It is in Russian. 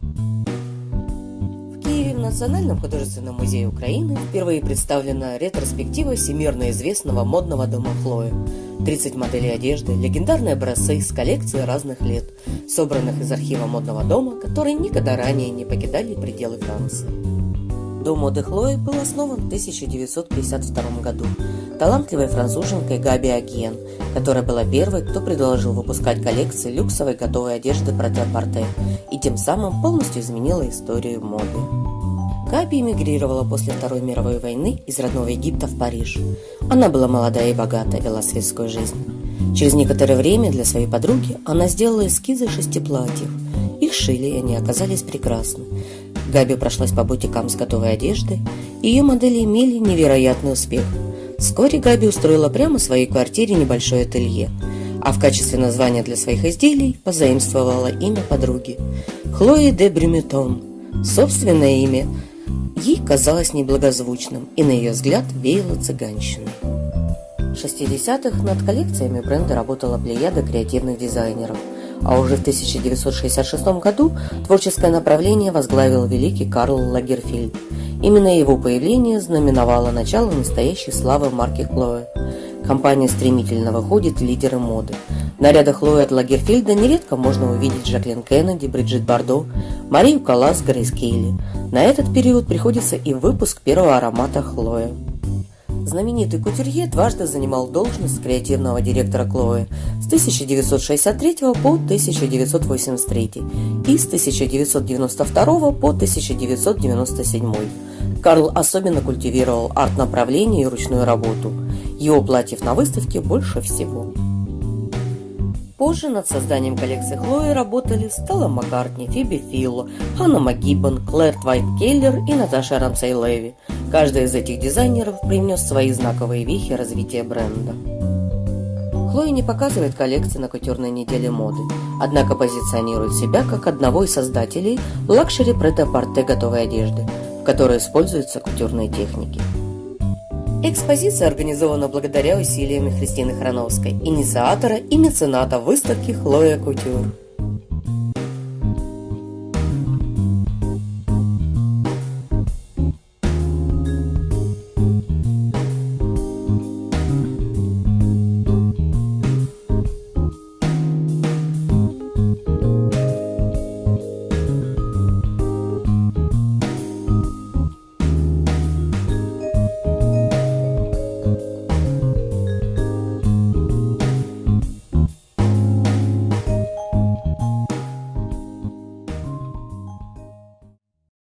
В Киеве в Национальном художественном музее Украины впервые представлена ретроспектива всемирно известного модного дома Хлоя. 30 моделей одежды, легендарные образцы с коллекции разных лет, собранных из архива модного дома, которые никогда ранее не покидали пределы Франции. Дом моды Хлои был основан в 1952 году талантливой француженкой Габи Аген, которая была первой, кто предложил выпускать коллекции люксовой готовой одежды Прете-Порте и тем самым полностью изменила историю моды. Габи эмигрировала после Второй мировой войны из родного Египта в Париж. Она была молодая и богатая, вела светскую жизнь. Через некоторое время для своей подруги она сделала эскизы шести платьев. Их шили, и они оказались прекрасны. Габи прошлась по бутикам с готовой одеждой, ее модели имели невероятный успех. Вскоре Габи устроила прямо в своей квартире небольшое ателье, а в качестве названия для своих изделий позаимствовала имя подруги – Хлои де Брюметон. Собственное имя ей казалось неблагозвучным и, на ее взгляд, веяло цыганщиной. В 60-х над коллекциями бренда работала плеяда креативных дизайнеров – а уже в 1966 году творческое направление возглавил великий Карл Лагерфельд. Именно его появление знаменовало начало настоящей славы марки Хлоя. Компания стремительно выходит лидеры моды. В нарядах Хлои от Лагерфельда нередко можно увидеть Жаклин Кеннеди, Бриджит Бардо, Марию Калас, Грейс Кейли. На этот период приходится и выпуск первого аромата Хлоя. Знаменитый кутюрье дважды занимал должность креативного директора Клои с 1963 по 1983 и с 1992 по 1997. Карл особенно культивировал арт-направление и ручную работу. Его платьев на выставке больше всего. Позже над созданием коллекции Хлои работали Стелла Маккартни, Фиби Филло, Ханна МакГиббон, Клэр Твайт Келлер и Наташа Рамсей Леви. Каждый из этих дизайнеров привнес свои знаковые вехи развития бренда. Хлоя не показывает коллекции на кутюрной неделе моды, однако позиционирует себя как одного из создателей luxury прет-а-порте готовой одежды, в которой используются кутюрные техники. Экспозиция организована благодаря усилиям Христины Храновской, инициатора и мецената выставки «Хлоя Кутюр».